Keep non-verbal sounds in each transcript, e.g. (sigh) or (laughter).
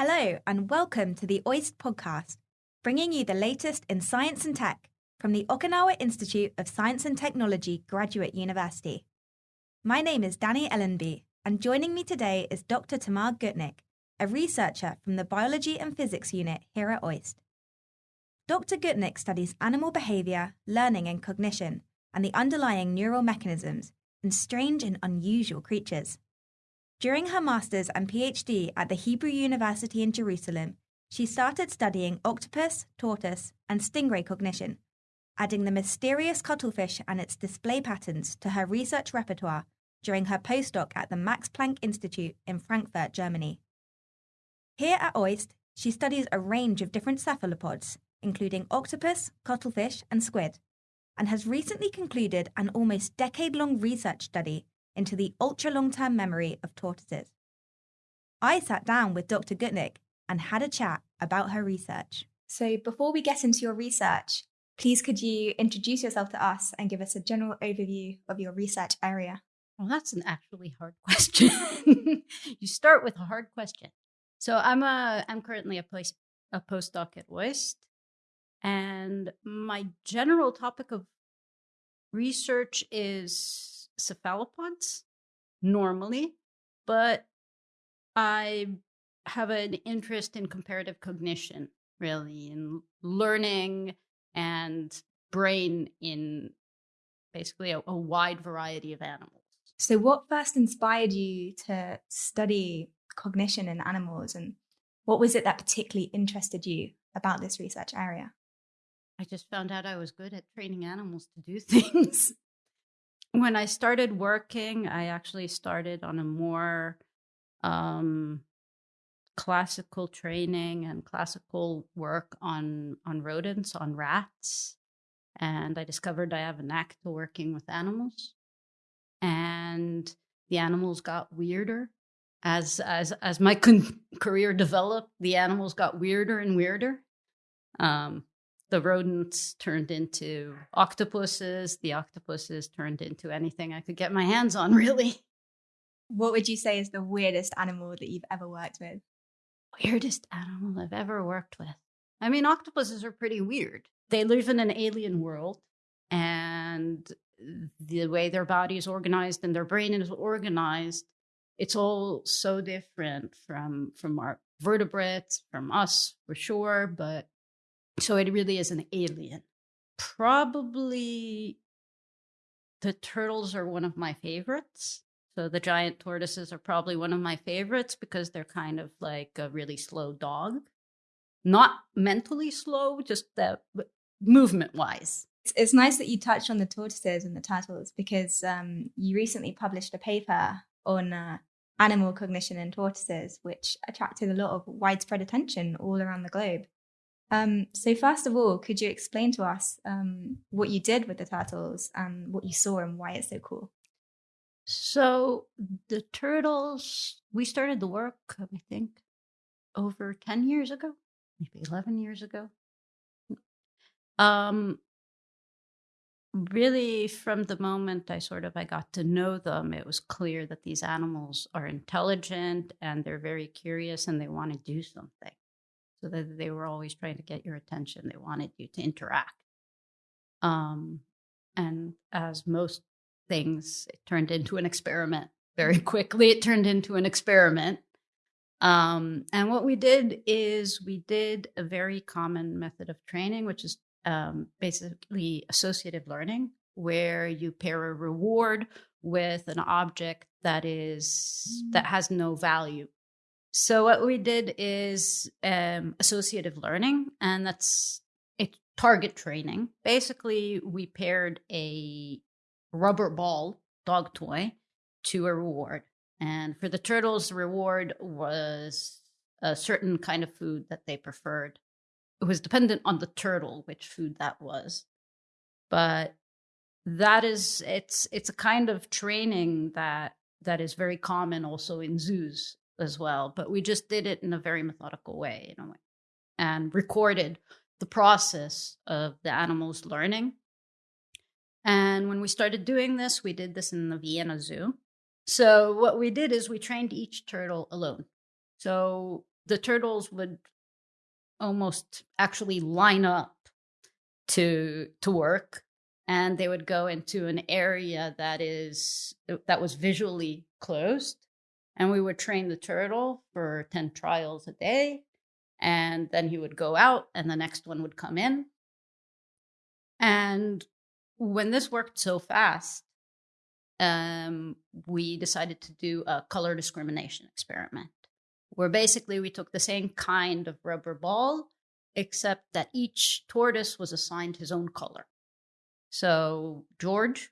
Hello, and welcome to the OIST podcast, bringing you the latest in science and tech from the Okinawa Institute of Science and Technology Graduate University. My name is Danny Ellenby, and joining me today is Dr. Tamar Gutnick, a researcher from the Biology and Physics unit here at OIST. Dr. Gutnick studies animal behavior, learning, and cognition, and the underlying neural mechanisms in strange and unusual creatures. During her master's and PhD at the Hebrew University in Jerusalem, she started studying octopus, tortoise, and stingray cognition, adding the mysterious cuttlefish and its display patterns to her research repertoire during her postdoc at the Max Planck Institute in Frankfurt, Germany. Here at OIST, she studies a range of different cephalopods, including octopus, cuttlefish, and squid, and has recently concluded an almost decade long research study into the ultra long term memory of tortoises. I sat down with Dr. Gutnick and had a chat about her research. So, before we get into your research, please could you introduce yourself to us and give us a general overview of your research area? Well, that's an actually hard (laughs) question. you start with a hard question. So I'm a I'm currently a post a postdoc at OIST, and my general topic of research is cephalopods normally, but I have an interest in comparative cognition, really, in learning and brain in basically a, a wide variety of animals. So, what first inspired you to study cognition in animals, and what was it that particularly interested you about this research area? I just found out I was good at training animals to do (laughs) things when I started working, I actually started on a more um, classical training and classical work on on rodents, on rats, and I discovered I have a knack to working with animals, and the animals got weirder as as as my (laughs) con- career developed. The animals got weirder and weirder. Um, the rodents turned into octopuses, the octopuses turned into anything I could get my hands on, (laughs) really. What would you say is the weirdest animal that you've ever worked with? Weirdest animal I've ever worked with. I mean, octopuses are pretty weird. They live in an alien world, and the way their body is organized and their brain is organized, it's all so different from from our vertebrates, from us for sure, but so it really is an alien. Probably the turtles are one of my favorites. So the giant tortoises are probably one of my favorites because they're kind of like a really slow dog. Not mentally slow, just the movement wise. It's nice that you touched on the tortoises and the turtles because um, you recently published a paper on uh, animal cognition in tortoises, which attracted a lot of widespread attention all around the globe. Um, so, first of all, could you explain to us um, what you did with the turtles and what you saw and why it's so cool? So, the turtles, we started the work, I think, over 10 years ago, maybe 11 years ago. Um, really from the moment i sort of i got to know them it was clear that these animals are intelligent and they're very curious and they want to do something so that they were always trying to get your attention. They wanted you to interact. Um, and as most things, it turned into an experiment very quickly. It turned into an experiment. Um, and what we did is we did a very common method of training, which is um, basically associative learning, where you pair a reward with an object that is that mm. has no value so what we did is um, associative learning, and that's a target training. Basically, we paired a rubber ball dog toy to a reward, and for the turtles, the reward was a certain kind of food that they preferred. It was dependent on the turtle which food that was, but that is it's it's a kind of training that that is very common also in zoos as well, but we just did it in a very methodical way, a way, and recorded the process of the animals learning. And when we started doing this, we did this in the Vienna Zoo. So what we did is we trained each turtle alone. So the turtles would almost actually line up to to work and they would go into an area that is that was visually closed and we would train the turtle for 10 trials a day and then he would go out and the next one would come in and when this worked so fast um, we decided to do a color discrimination experiment where basically we took the same kind of rubber ball, except that each tortoise was assigned his own color. So George,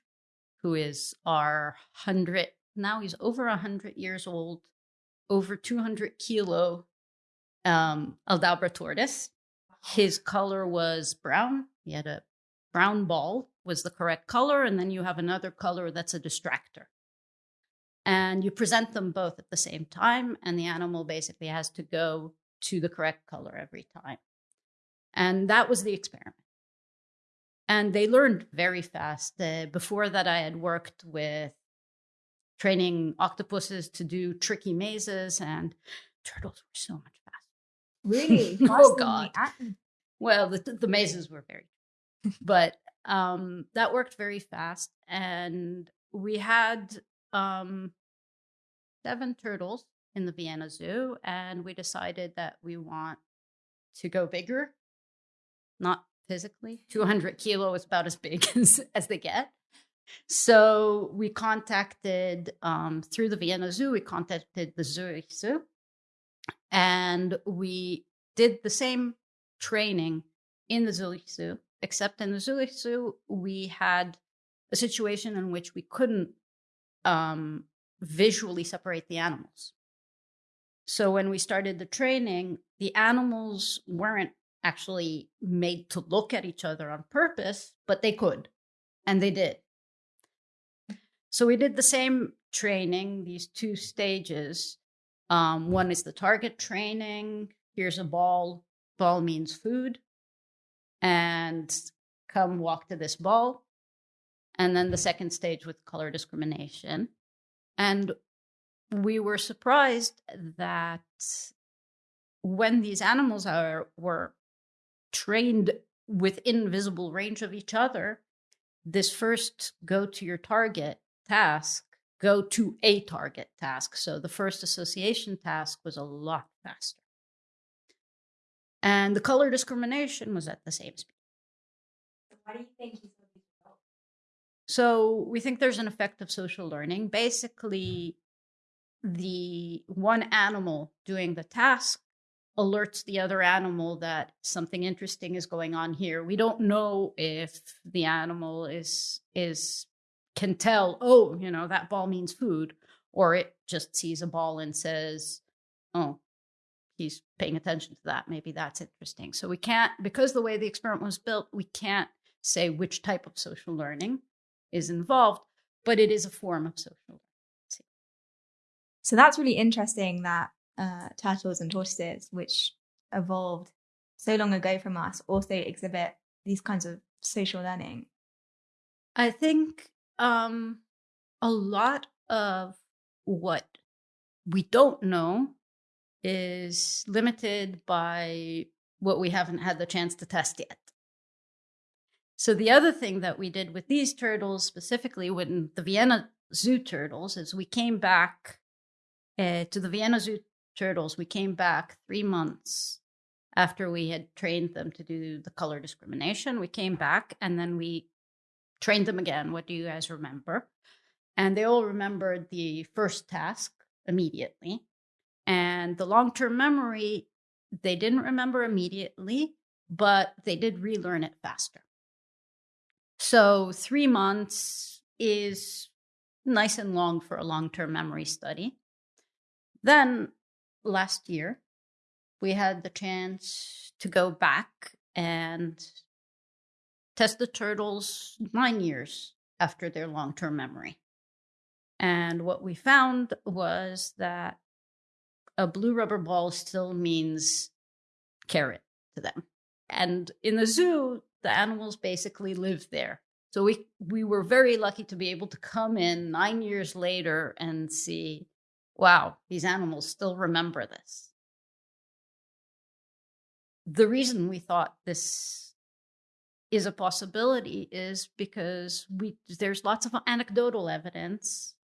who is our hundred, now he's over a hundred years old, over 200 kilo um, Aldabra tortoise. His color was brown. He had a brown ball was the correct color, and then you have another color that's a distractor. And you present them both at the same time and the animal basically has to go to the correct color every time. And that was the experiment. And they learned very fast. Uh, before that i had worked with training octopuses to do tricky mazes and turtles were so much faster. Really? (laughs) Oh god. well the, the mazes were very (laughs) but um, that worked very fast and we had um, seven turtles in the Vienna Zoo, and we decided that we want to go bigger, not physically. 200 kilo is about as big (laughs) as, as they get. So we contacted, um, through the Vienna Zoo, we contacted the Zurich Zoo, and we did the same training in the Zurich Zoo, except in the Zurich Zoo, we had a situation in which we couldn't um, visually separate the animals. So when we started the training, the animals weren't actually made to look at each other on purpose, but they could, and they did. So we did the same training, these two stages. Um, one is the target training. Here's a ball. Ball means food. And come walk to this ball. And then the second stage with color discrimination. And we were surprised that when these animals are were trained within visible range of each other, this first go to your target task, go to a target task. So the first association task was a lot faster. And the color discrimination was at the same speed. Why do you think so we think there's an effect of social learning. Basically, the one animal doing the task alerts the other animal that something interesting is going on here. We don't know if the animal is is can tell, oh, you know, that ball means food, or it just sees a ball and says, oh, he's paying attention to that. Maybe that's interesting. So we can't, because the way the experiment was built, we can't say which type of social learning is involved, but it is a form of social learning. So that's really interesting that uh, turtles and tortoises, which evolved so long ago from us, also exhibit these kinds of social learning. I think um, a lot of what we don't know is limited by what we haven't had the chance to test yet. So the other thing that we did with these turtles, specifically when the Vienna Zoo turtles, is we came back uh, to the Vienna Zoo turtles. We came back three months after we had trained them to do the color discrimination. We came back and then we trained them again. What do you guys remember? And they all remembered the first task immediately. And the long term memory, they didn't remember immediately, but they did relearn it faster. So, three months is nice and long for a long term memory study. Then, last year, we had the chance to go back and test the turtles nine years after their long term memory. And what we found was that a blue rubber ball still means carrot to them. And in the zoo, the animals basically live there. So we we were very lucky to be able to come in 9 years later and see wow, these animals still remember this. the reason we thought this is a possibility is because we there's lots of anecdotal evidence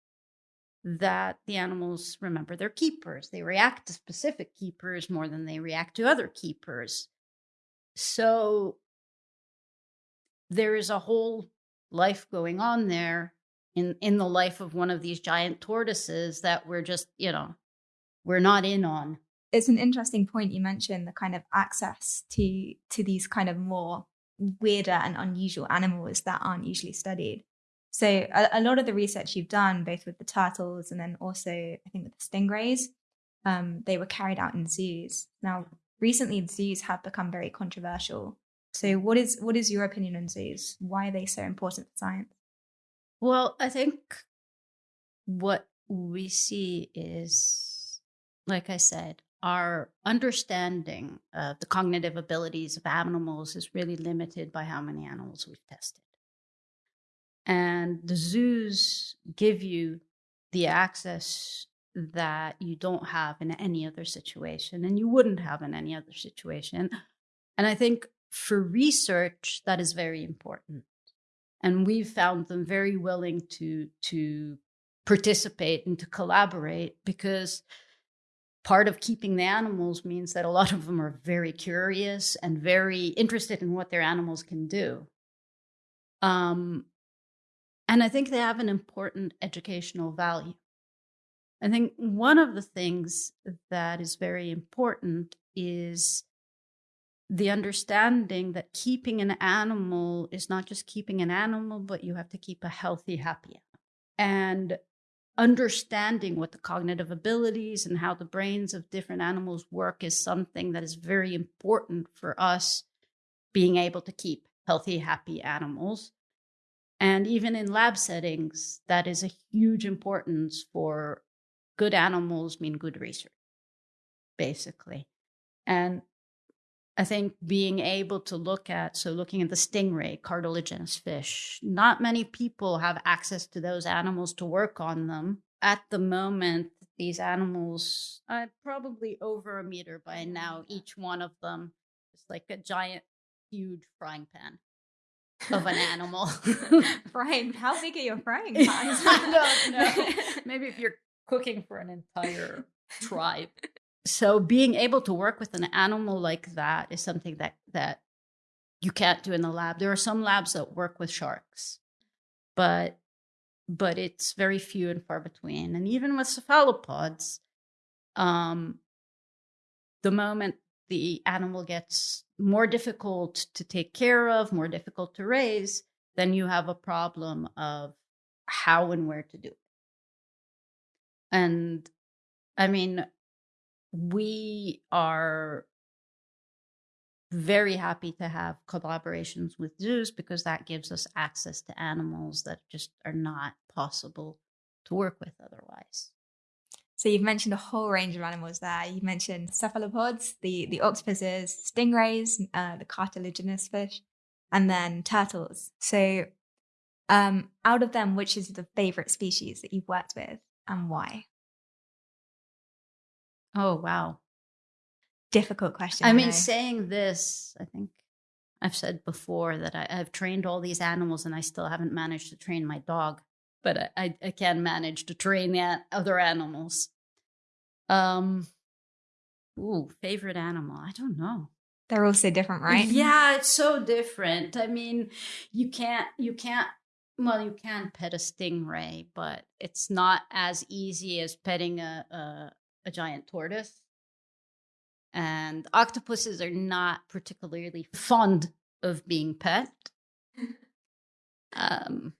that the animals remember their keepers. They react to specific keepers more than they react to other keepers. So there is a whole life going on there in in the life of one of these giant tortoises that we're just, you know, we're not in on. It's an interesting point you mentioned the kind of access to to these kind of more weirder and unusual animals that aren't usually studied. So a, a, lot of the research you've done, both with the turtles and then also I think with the stingrays, um, they were carried out in zoos. Now, recently, zoos have become very controversial. So, what is what is your opinion on zoos? Why are they so important for science? Well, I think what we see is, like I said, our understanding of the cognitive abilities of animals is really limited by how many animals we've tested. And the zoos give you the access that you don't have in any other situation and you wouldn't have in any other situation. And I think for research, that is very important. And we've found them very willing to, to participate and to collaborate because part of keeping the animals means that a lot of them are very curious and very interested in what their animals can do. Um, and I think they have an important educational value. I think one of the things that is very important is the understanding that keeping an animal is not just keeping an animal, but you have to keep a healthy, happy animal. And understanding what the cognitive abilities and how the brains of different animals work is something that is very important for us being able to keep healthy, happy animals. And even in lab settings, that is a huge importance for good animals mean good research, basically. And I think being able to look at, so looking at the stingray, cartilaginous fish, not many people have access to those animals to work on them. At the moment, these animals are probably over a meter by now, each one of them. It's like a giant, huge frying pan of an animal. (laughs) frying, how big are your frying (laughs) pans? I don't know. (laughs) Maybe if you're cooking for an entire tribe. So being able to work with an animal like that is something that that you can't do in the lab. There are some labs that work with sharks, but but it's very few and far between. And even with cephalopods, um, the moment the animal gets more difficult to take care of, more difficult to raise, then you have a problem of how and where to do it. And I mean, we are very happy to have collaborations with zoos because that gives us access to animals that just are not possible to work with otherwise. So you've mentioned a whole range of animals there. You mentioned cephalopods, the the octopuses, stingrays, uh, the cartilaginous fish, and then turtles. So, um, out of them, which is the favorite species that you've worked with, and why? Oh wow, difficult question. I, mean, saying this, I think I've said before that I, have trained all these animals, and I still haven't managed to train my dog but I, I can manage to train the other animals. Um, ooh, favorite animal? I don't know. They're all so different, right? Yeah, it's so different. I mean, you can't, you can't. Well, you can pet a stingray, but it's not as easy as petting a, a, giant tortoise. And octopuses are not particularly fond of being pet. um,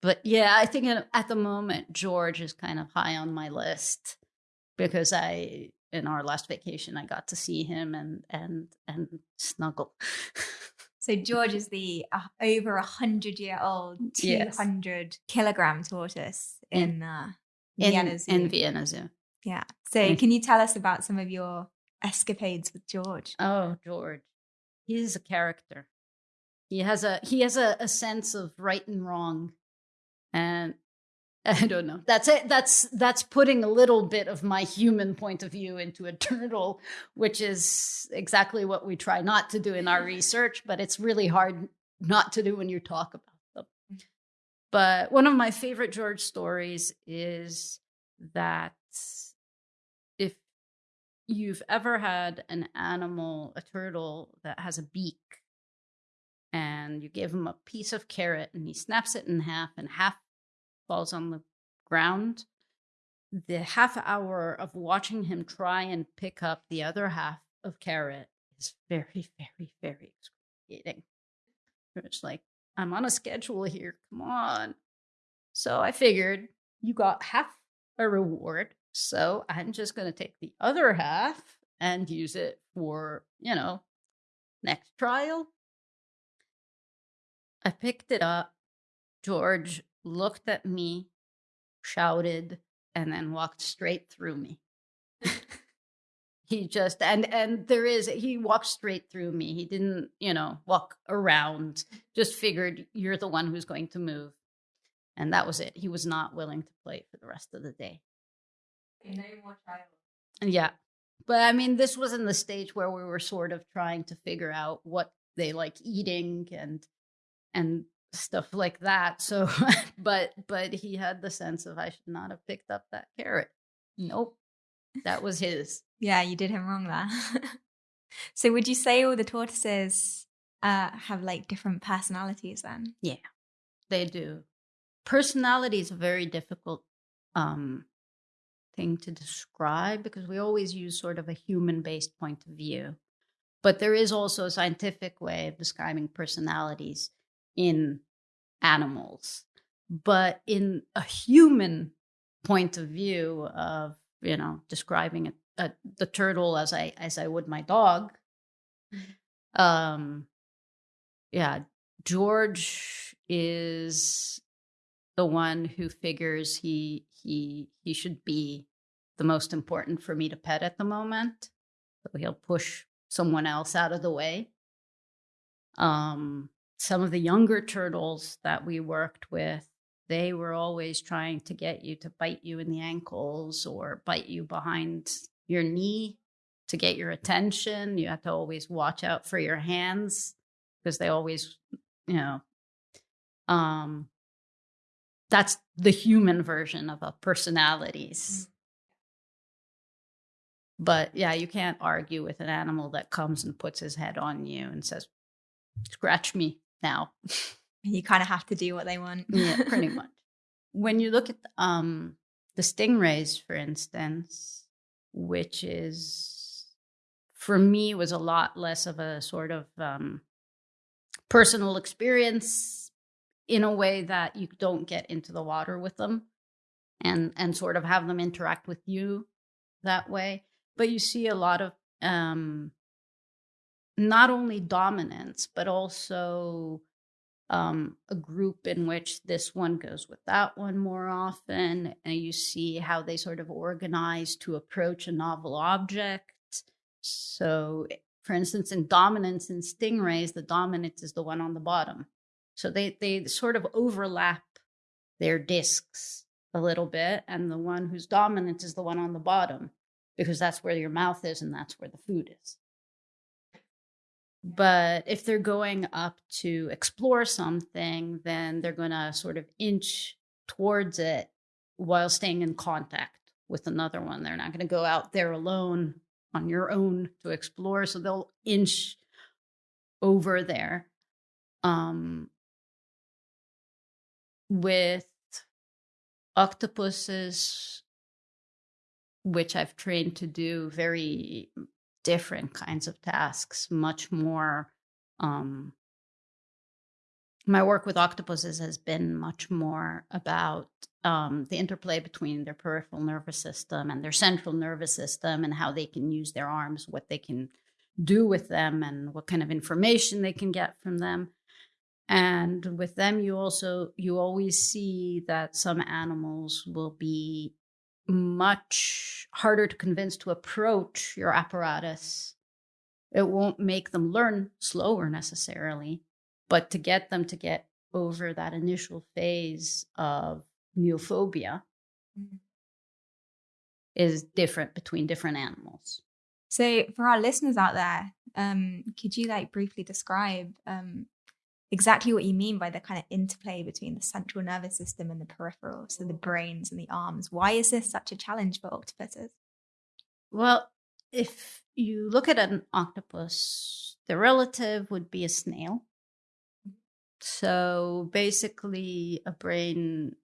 but yeah, I think at the moment George is kind of high on my list because I in our last vacation I got to see him and and and snuggle. (laughs) so George is the uh, over a hundred year old, two hundred yes. kilogram tortoise in uh, Vienna in, Zoo. In Vienna Zoo. Yeah. So can you tell us about some of your escapades with George? Oh, George, he's a character. He has a he has a, a sense of right and wrong and (laughs) I don't know. That's it. That's that's putting a little bit of my human point of view into a (laughs) turtle, which is exactly what we try not to do in our research, but it's really hard not to do when you talk about them. Mm. But one of my favorite George stories is that you've ever had an animal, a turtle that has a beak, and you give him a piece of carrot and he snaps it in half and half falls on the ground, the half hour of watching him try and pick up the other half of carrot is very, (laughs) very, very excruciating. It's like, I'm on a schedule here. Come on. So I figured you got half a reward. So I'm just going to take the other half and use it for, you know, next trial. I picked it up. George looked at me, shouted, and then walked straight through me. (laughs) he just and and there is he walked straight through me. He didn't, you know, walk around. Just figured you're the one who's going to move. And that was it. He was not willing to play for the rest of the day. Yeah. But I mean, this was in the stage where we were sort of trying to figure out what they like eating and and stuff like that. So, (laughs) but but he had the sense of I should not have picked up that carrot. Nope, that was his. yeah, you did him wrong there. (laughs) so, would you say all the tortoises uh, have like different personalities then? Yeah, they do. Personality is a very difficult um, thing to describe because we always use sort of a human based point of view. But there is also a scientific way of describing personalities in animals. But in a human point of view of, you know, describing a, a, the turtle as I as I would my dog, mm-hmm. um, yeah, George is the one who figures he he he should be the most important for me to pet at the moment. So he'll push someone else out of the way. Um, some of the younger turtles that we worked with, they were always trying to get you to bite you in the ankles or bite you behind your knee to get your attention. You have to always watch out for your hands because they always, you know, um, that's the human version of a personalities. But yeah, you can't argue with an animal that comes and puts his head on you and says, scratch me now. (laughs) You kind of have to do what they want. yeah, pretty (laughs) much. When you look at um, the stingrays, for instance, which is for me was a lot less of a sort of um, personal experience in a way that you don't get into the water with them and and sort of have them interact with you that way but you see a lot of um not only dominance but also um, a group in which this one goes with that one more often and you see how they sort of organize to approach a novel object. So for instance in dominance in stingrays the dominant is the one on the bottom. So they they sort of overlap their discs a little bit and the one who's dominant is the one on the bottom because that's where your mouth is and that's where the food is but if they're going up to explore something, then they're going to sort of inch towards it while staying in contact with another one. They're not going to go out there alone on your own to explore. So they'll inch over there. Um, with octopuses, which I've trained to do very different kinds of tasks, much more. Um, my work with octopuses has been much more about um, the interplay between their peripheral nervous system and their central nervous system and how they can use their arms, what they can do with them, and what kind of information they can get from them. And with them, you also you always see that some animals will be much harder to convince to approach your apparatus. It won't make them learn slower necessarily, but to get them to get over that initial phase of neophobia Mm. is different between different animals. So, for our listeners out there, um, could you like briefly describe um, exactly what you mean by the kind of interplay between the central nervous system and the peripheral, so the brains and the arms? Why is this such a challenge for octopuses? Well, if you look at an octopus, the relative would be a snail. So basically, a brain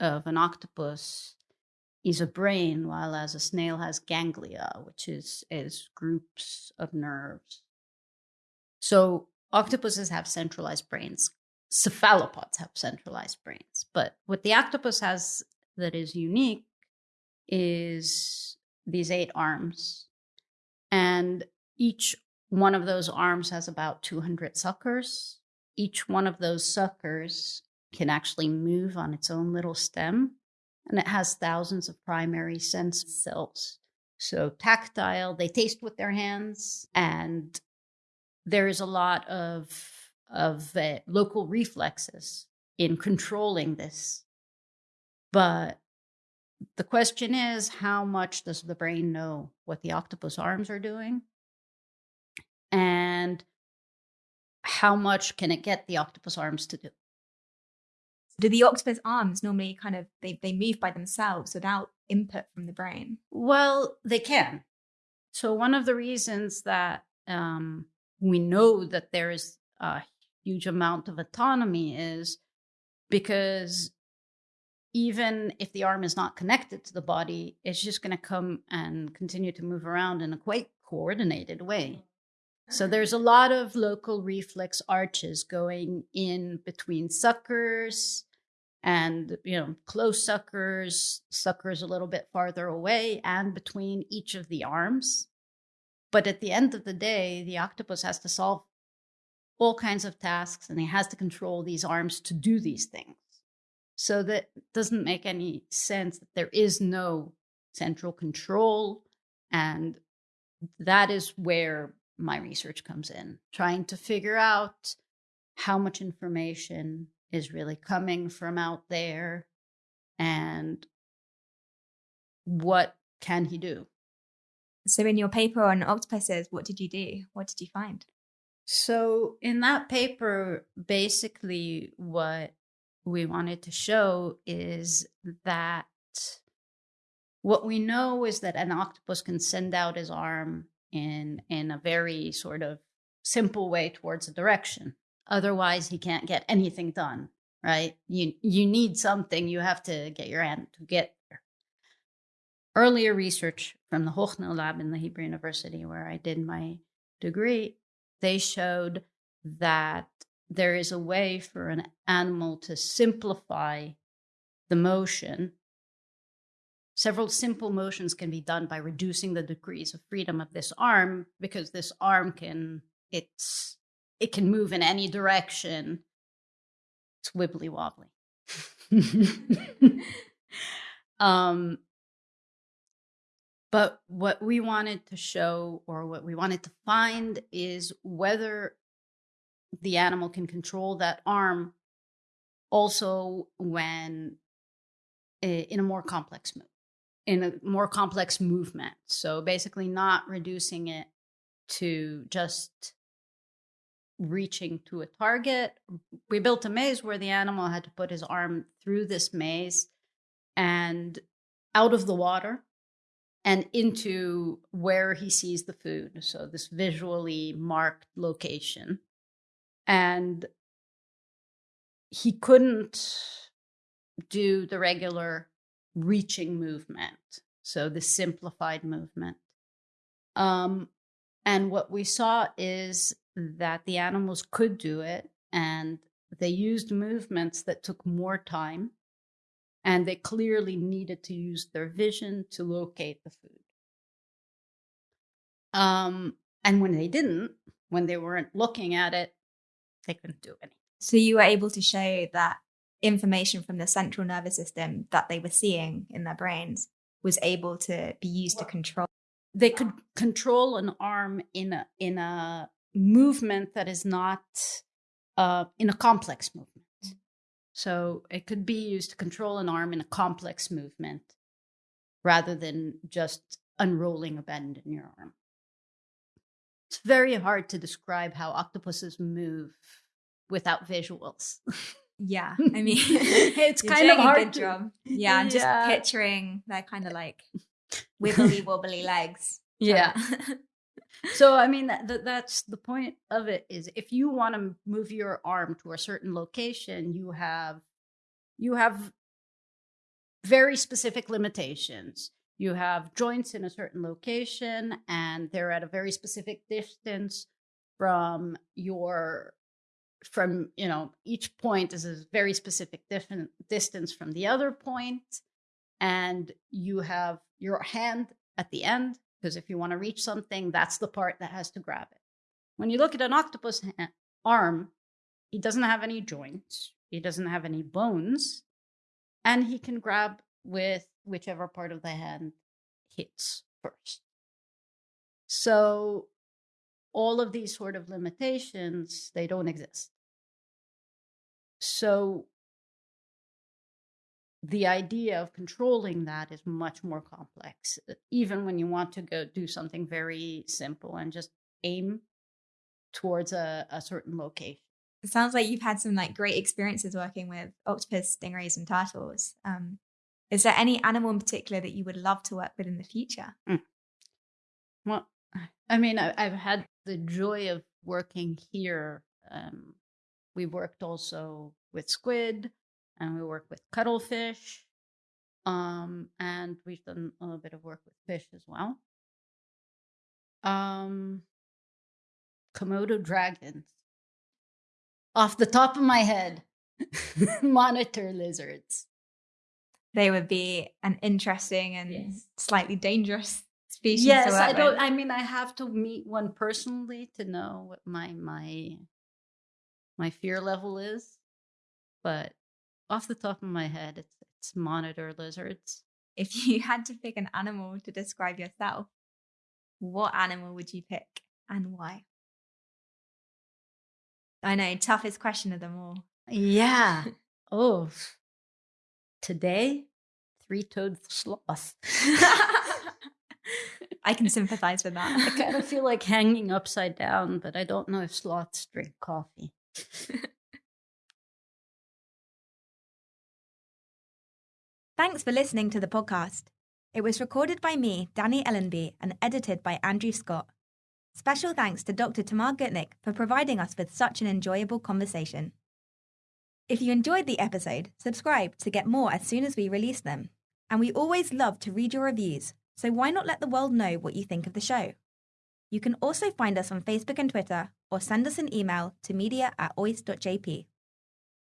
of an octopus is a brain, while as a snail has ganglia, which is is groups of nerves. So octopuses have centralized brains. Cephalopods have centralized brains, but what the octopus has that is unique is these eight arms, and each one of those arms has about 200 suckers. Each one of those suckers can actually move on its own little stem, and it has thousands of primary sense cells. So, tactile, they taste with their hands, and there is a lot of, of uh, local reflexes in controlling this. But the question is how much does the brain know what the octopus arms are doing? And how much can it get the octopus arms to do? Do the octopus arms normally kind of they, they move by themselves without input from the brain? Well, they can. So one of the reasons that um, we know that there is a huge amount of autonomy is because even if the arm is not connected to the body, it's just going to come and continue to move around in a quite coordinated way. So mm-hmm. there's a lot of local reflex arches going in between suckers and you know close suckers, suckers a little bit farther away, and between each of the arms. But at the end of the day, the octopus has to solve all kinds of tasks and he has to control these arms to do these things. So that doesn't make any sense that there is no central control. And that is where my research comes in, trying to figure out how much information is really coming from out there and what can he do. So, in your paper on octopuses, what did you do? What did you find? So, in that paper, basically, what we wanted to show is that what we know is that an octopus can send out his arm in in a very sort of simple way towards a direction otherwise he can't get anything done right you you need something you have to get your hand to get earlier research from the Hochner lab in the Hebrew University where I did my degree they showed that there is a way for an animal to simplify the motion Several simple motions can be done by reducing the degrees of freedom of this arm because this arm can it's it can move in any direction. It's wibbly wobbly. (laughs) um, but what we wanted to show or what we wanted to find is whether the animal can control that arm also when eh, in a more complex move in a more complex movement. So basically, not reducing it to just reaching to a target. We built a maze where the animal had to put his arm through this maze and out of the water and into where he sees the food. So, this visually marked location. And he couldn't do the regular reaching movement. So the simplified movement. Um, and what we saw is that the animals could do it and they used movements that took more time and they clearly needed to use their vision to locate the food. Um, and when they didn't, when they weren't looking at it, they couldn't do anything. So you were able to show that information from the central nervous system that they were seeing in their brains was able to be used to control they could control an arm in a in a movement that is not uh, in a complex movement So it could be used to control an arm in a complex movement rather than just unrolling a bend in your arm. It's very hard to describe how octopuses move without visuals. Yeah, (laughs) I mean, it's (laughs) kind of a hard good to- job. Yeah, I'm just Yeah. picturing their kind of like (laughs) wibbly wobbly legs. Yeah. So I mean that, that that's the point of it is if you want to move your arm to a certain location, you have you have very specific limitations. You have joints in a certain location and they're at a very specific distance from your from you know each point is a very specific different distance from the other point and you have your hand at the end because if you want to reach something that's the part that has to grab it. When you look at an octopus ha- arm he doesn't have any joints he doesn't have any bones and he can grab with whichever part of the hand hits first. So all of these sort of limitations they don't exist. So the idea of controlling that is much more complex uh, even when you want to go do something very simple and just aim towards a, a certain location It sounds like you've had some like great experiences working with octopus, stingrays, and turtles. Um, is there any animal in particular that you would love to work with in the future? well (sighs) i mean I, i've had the joy of working here um, we worked also with squid and we work with cuttlefish um, and we've done a little bit of work with fish as well um, komodo dragons off the top of my head (laughs) monitor lizards They would be an interesting and Yes. slightly dangerous species. yes i don't with. i mean i have to meet one personally to know what my my my fear level is but off the top of my head it's it's monitor lizards If you (laughs) had to pick an animal to describe yourself, what animal would you pick and why? I know, toughest question of them all. yeah (laughs) oh today three-toed sloth (laughs) I can sympathize with that. i kind of feel like hanging upside down but i don't know if sloths drink coffee Thanks for listening to the podcast. It was recorded by me, Danny Ellenby, and edited by Andrew Scott. Special thanks to Dr. Tamar Gutnick for providing us with such an enjoyable conversation. If you enjoyed the episode, subscribe to get more as soon as we release them. And we always love to read your reviews, so why not let the world know what you think of the show? You can also find us on Facebook and Twitter, or send us an email to media at oist.jp.